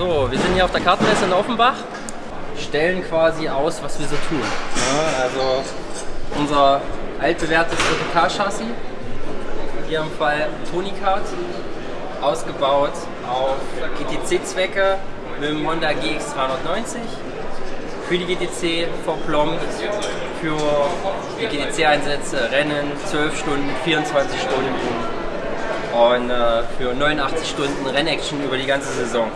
So, wir sind hier auf der Kartenmesse in Offenbach, stellen quasi aus, was wir so tun. Ja, also unser altbewährtes OTK-Chassis, hier im Fall Tonicard, ausgebaut auf GTC-Zwecke mit dem Honda GX 390. Für die GTC verplombt, für die GTC-Einsätze, Rennen, 12 Stunden, 24 Stunden und äh, für 89 Stunden Rennaction über die ganze Saison.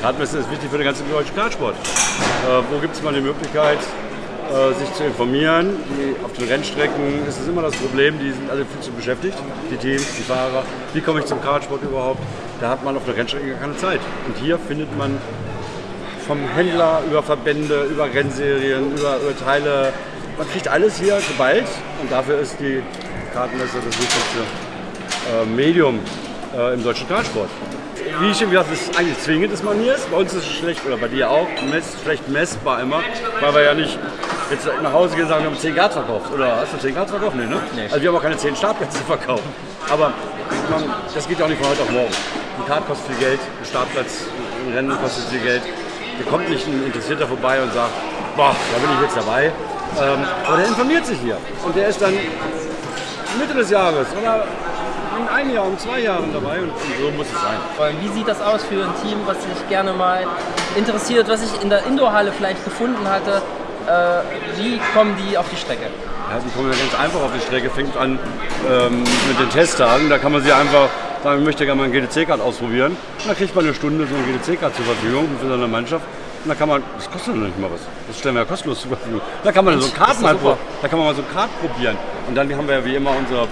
Kartmesse ist wichtig für den ganzen deutschen Kartsport. Äh, wo gibt es mal die Möglichkeit, äh, sich zu informieren? Die, auf den Rennstrecken ist es immer das Problem, die sind alle viel zu beschäftigt, die Teams, die Fahrer. Wie komme ich zum Kartsport überhaupt? Da hat man auf der Rennstrecke gar keine Zeit. Und hier findet man vom Händler über Verbände, über Rennserien, über, über Teile, man kriegt alles hier geballt und dafür ist die Kartenmesse das wichtigste äh, Medium äh, im deutschen Kartsport. Wie ich schon gesagt habe, ist eigentlich zwingend, dass man hier ist. Bei uns ist es schlecht, oder bei dir auch, mess, schlecht messbar immer, weil wir ja nicht jetzt nach Hause gehen und sagen, wir haben 10 Grad verkauft. Oder hast du 10 Grad verkauft? Nee, ne? Nee. Also wir haben auch keine 10 Startplätze verkauft. Aber man, das geht auch nicht von heute auf morgen. Ein Kart kostet viel Geld, ein Startplatz, ein Rennen kostet viel Geld. Da kommt nicht ein Interessierter vorbei und sagt, boah, da bin ich jetzt dabei. Ähm, aber der informiert sich hier. Und der ist dann Mitte des Jahres oder in einem Jahr, in zwei Jahren dabei und, so muss es sein. Wie sieht das aus für ein Team, was sich gerne mal interessiert, was ich in der Indoorhalle vielleicht gefunden hatte? Äh, wie kommen die auf die Strecke? Ja, die kommen ja ganz einfach auf die Strecke, fängt an ähm, mit den Testtagen. Da kann man sie einfach sagen, ich möchte gerne mal ein GTC-Card ausprobieren. Und dann kriegt man eine Stunde so ein GTC-Card zur Verfügung für seine Mannschaft. Und da kann man, das kostet noch nicht mal was. Das stellen wir ja kostenlos zur Verfügung. Da kann man so ein Kart mal, da kann man mal so ein Kart probieren. Und dann haben wir ja wie immer unser, ähm,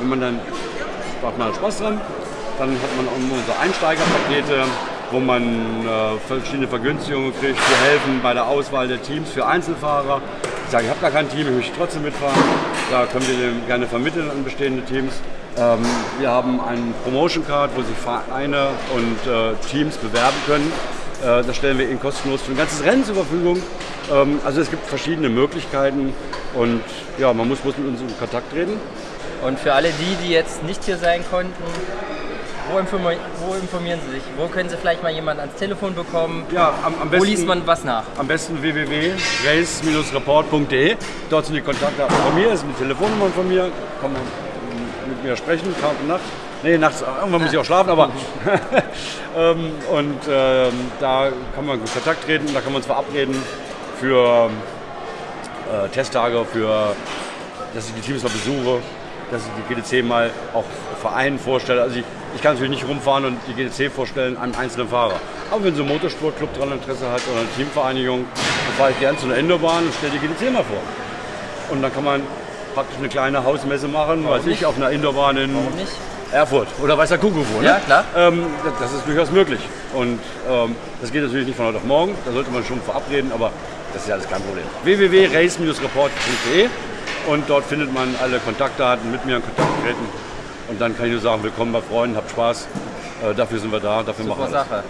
wenn man dann macht man Spaß dran. Dann hat man auch unsere Einsteigerpakete, wo man äh, verschiedene Vergünstigungen kriegt, die helfen bei der Auswahl der Teams für Einzelfahrer. Ich sage, ich habe gar kein Team, ich möchte trotzdem mitfahren. Da können wir dem gerne vermitteln an bestehende Teams. Ähm, wir haben einen Promotion Card, wo sich Vereine und äh, Teams bewerben können. Äh, das stellen wir Ihnen kostenlos für ein ganzes Rennen zur Verfügung. Ähm, also es gibt verschiedene Möglichkeiten und ja, man muss bloß mit uns in Kontakt treten. Und für alle die, die jetzt nicht hier sein konnten, wo, informi wo informieren Sie sich? Wo können Sie vielleicht mal jemanden ans Telefon bekommen? Ja, am, am besten, wo liest man was nach? Am besten www.race-report.de. Dort sind die Kontaktdaten von mir, das sind die Telefonnummern von mir. Kann man mit mir sprechen, Tag und Nacht. Nee, nachts, irgendwann muss ich auch schlafen, aber. ähm, und ähm, da kann man in Kontakt treten, da kann man uns verabreden für äh, Testtage, für dass ich die Teams mal besuche dass ich die GTC mal auch Vereinen vorstelle. Also ich, ich kann natürlich nicht rumfahren und die GTC vorstellen einem einzelnen Fahrer. Aber wenn so ein Motorsportclub daran Interesse hat oder eine Teamvereinigung, dann fahre ich gerne zu einer Indorbahn und stelle die GTC mal vor. Und dann kann man praktisch eine kleine Hausmesse machen, weiß ich, auf einer Indorbahn in Erfurt oder Weißer Kuckuck. Ne? Ja, klar. Ähm, das ist durchaus möglich. Und ähm, das geht natürlich nicht von heute auf morgen, da sollte man schon verabreden, aber das ist ja alles kein Problem. www.race-report.de und dort findet man alle Kontaktdaten, mit mir in Kontakt treten. Und dann kann ich nur sagen, willkommen bei Freunden, habt Spaß. Äh, dafür sind wir da, dafür Super machen wir Sache.